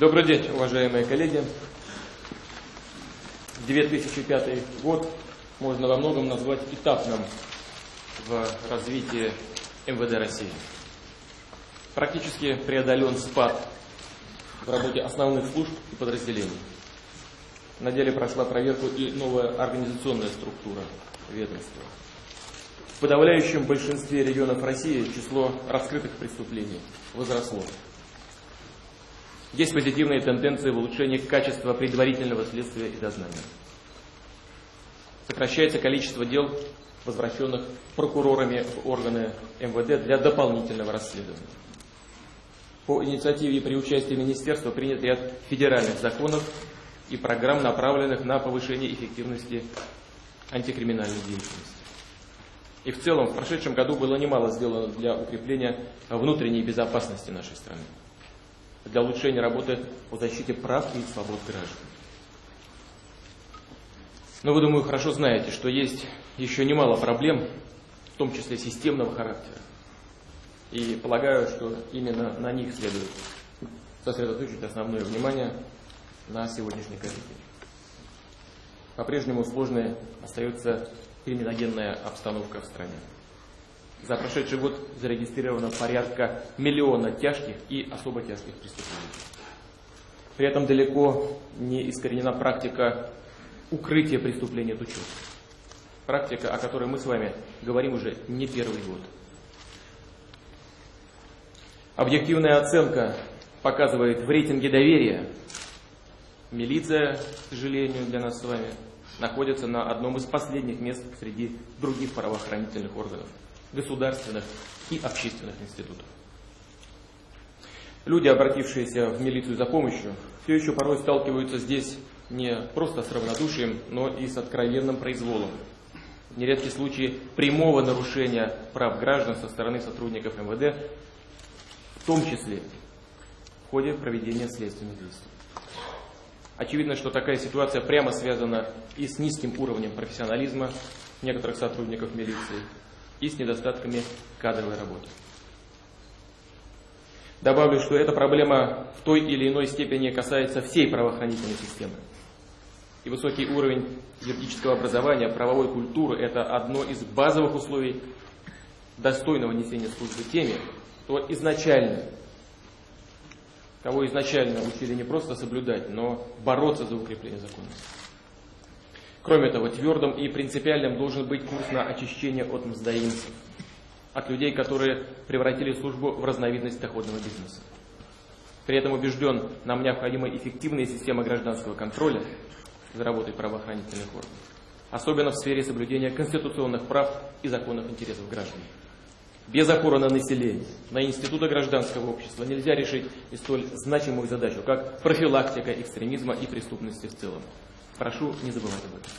Добрый день, уважаемые коллеги. 2005 год можно во многом назвать этапным в развитии МВД России. Практически преодолен спад в работе основных служб и подразделений. На деле прошла проверку и новая организационная структура ведомства. В подавляющем большинстве регионов России число раскрытых преступлений возросло. Есть позитивные тенденции в улучшении качества предварительного следствия и дознания. Сокращается количество дел, возвращенных прокурорами в органы МВД для дополнительного расследования. По инициативе и при участии министерства принят ряд федеральных законов и программ, направленных на повышение эффективности антикриминальной деятельности. И в целом в прошедшем году было немало сделано для укрепления внутренней безопасности нашей страны для улучшения работы по защите прав и свобод граждан. Но вы, думаю, хорошо знаете, что есть еще немало проблем, в том числе системного характера. И полагаю, что именно на них следует сосредоточить основное внимание на сегодняшней коллегии. По-прежнему сложной остается криминогенная обстановка в стране. За прошедший год зарегистрировано порядка миллиона тяжких и особо тяжких преступлений. При этом далеко не искоренена практика укрытия преступления от учета. Практика, о которой мы с вами говорим уже не первый год. Объективная оценка показывает в рейтинге доверия. Милиция, к сожалению, для нас с вами, находится на одном из последних мест среди других правоохранительных органов государственных и общественных институтов. Люди, обратившиеся в милицию за помощью, все еще порой сталкиваются здесь не просто с равнодушием, но и с откровенным произволом. Нередки случаи прямого нарушения прав граждан со стороны сотрудников МВД, в том числе в ходе проведения следственных действий. Очевидно, что такая ситуация прямо связана и с низким уровнем профессионализма некоторых сотрудников милиции, и с недостатками кадровой работы. Добавлю, что эта проблема в той или иной степени касается всей правоохранительной системы. И высокий уровень юридического образования, правовой культуры – это одно из базовых условий достойного несения службы теми, кто изначально, кого изначально учили не просто соблюдать, но бороться за укрепление законности. Кроме того, твердым и принципиальным должен быть курс на очищение от мздоимцев, от людей, которые превратили службу в разновидность доходного бизнеса. При этом убежден, нам необходима эффективная система гражданского контроля за работой правоохранительных органов, особенно в сфере соблюдения конституционных прав и законных интересов граждан. Без опоры на население, на институты гражданского общества нельзя решить и столь значимую задачу, как профилактика экстремизма и преступности в целом. Прошу не забывать об этом.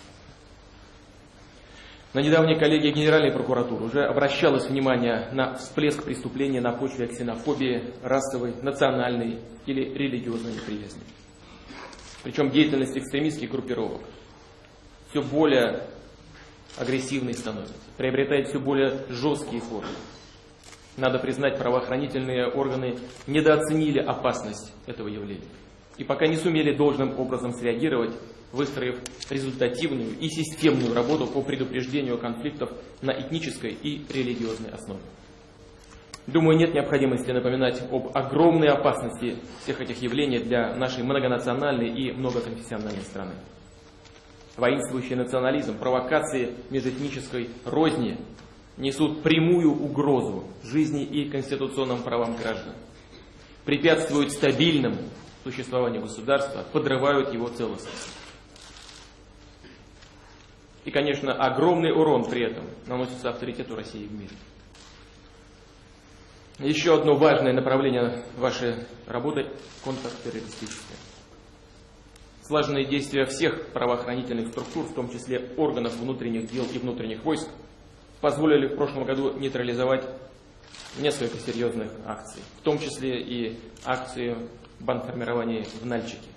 На недавней коллегии Генеральной прокуратуры уже обращалось внимание на всплеск преступлений на почве ксенофобии, расовой, национальной или религиозной неприязни. Причем деятельность экстремистских группировок все более агрессивной становится, приобретает все более жесткие формы. Надо признать, правоохранительные органы недооценили опасность этого явления и пока не сумели должным образом среагировать выстроив результативную и системную работу по предупреждению конфликтов на этнической и религиозной основе. Думаю, нет необходимости напоминать об огромной опасности всех этих явлений для нашей многонациональной и многоконфессиональной страны. Воинствующий национализм, провокации межэтнической розни несут прямую угрозу жизни и конституционным правам граждан, препятствуют стабильному существованию государства, подрывают его целостность. И, конечно, огромный урон при этом наносится авторитету России в мире. Еще одно важное направление вашей работы – контртеррористическое. Слаженные действия всех правоохранительных структур, в том числе органов внутренних дел и внутренних войск, позволили в прошлом году нейтрализовать несколько серьезных акций, в том числе и акции бандформирования в Нальчике.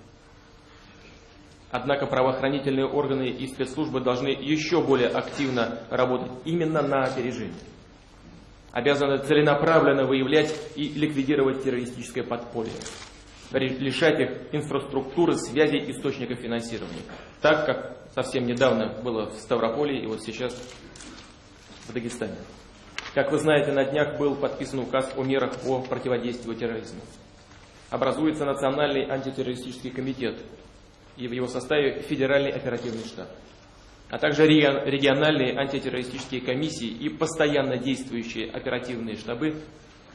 Однако правоохранительные органы и спецслужбы должны еще более активно работать именно на опережение. Обязаны целенаправленно выявлять и ликвидировать террористическое подполье. лишать их инфраструктуры, связи, источников финансирования. Так, как совсем недавно было в Ставрополе и вот сейчас в Дагестане. Как вы знаете, на днях был подписан указ о мерах по противодействию терроризму. Образуется Национальный антитеррористический комитет и в его составе Федеральный оперативный штаб, а также региональные антитеррористические комиссии и постоянно действующие оперативные штабы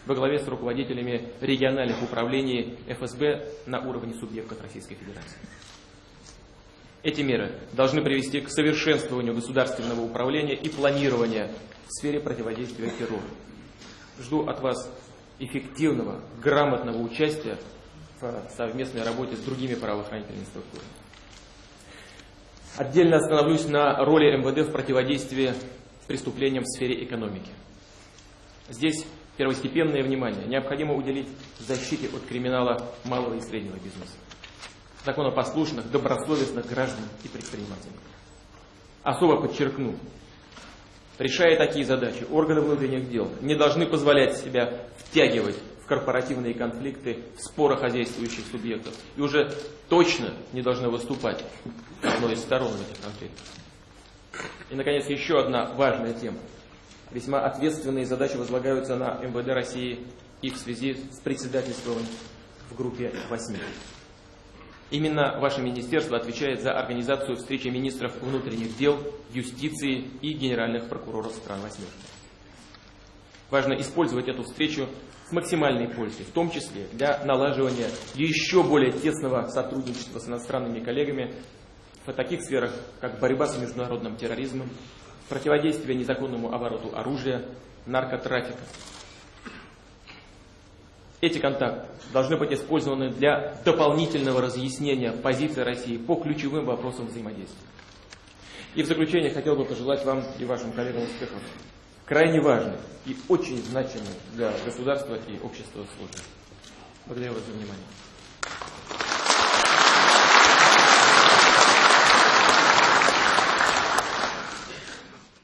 во главе с руководителями региональных управлений ФСБ на уровне субъектов Российской Федерации. Эти меры должны привести к совершенствованию государственного управления и планирования в сфере противодействия террору. Жду от вас эффективного, грамотного участия совместной работе с другими правоохранительными структурами. Отдельно остановлюсь на роли МВД в противодействии преступлениям в сфере экономики. Здесь первостепенное внимание необходимо уделить защите от криминала малого и среднего бизнеса, законопослушных, добросовестных граждан и предпринимателей. Особо подчеркну, решая такие задачи, органы внутренних дел не должны позволять себя втягивать в корпоративные конфликты, в споры хозяйствующих субъектов и уже точно не должны выступать одной из сторон этих конфликтах. И, наконец, еще одна важная тема весьма ответственные задачи возлагаются на МВД России и в связи с председательством в группе 8. Именно ваше министерство отвечает за организацию встречи министров внутренних дел, юстиции и генеральных прокуроров стран восьмерки. Важно использовать эту встречу с максимальной пользой, в том числе для налаживания еще более тесного сотрудничества с иностранными коллегами в таких сферах, как борьба с международным терроризмом, противодействие незаконному обороту оружия, наркотрафика. Эти контакты должны быть использованы для дополнительного разъяснения позиции России по ключевым вопросам взаимодействия. И в заключение хотел бы пожелать вам и вашим коллегам успехов. Крайне важный и очень значимый для государства и общества службы. Благодарю вас за внимание.